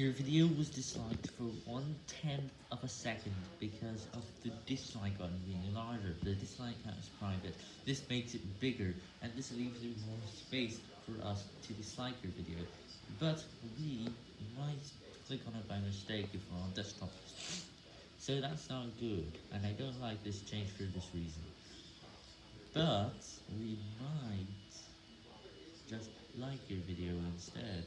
Your video was disliked for one tenth of a second because of the dislike button being larger. The dislike count is private. This makes it bigger, and this leaves you more space for us to dislike your video. But we might click on it by mistake if we're on desktop. So that's not good, and I don't like this change for this reason. But we might just like your video instead.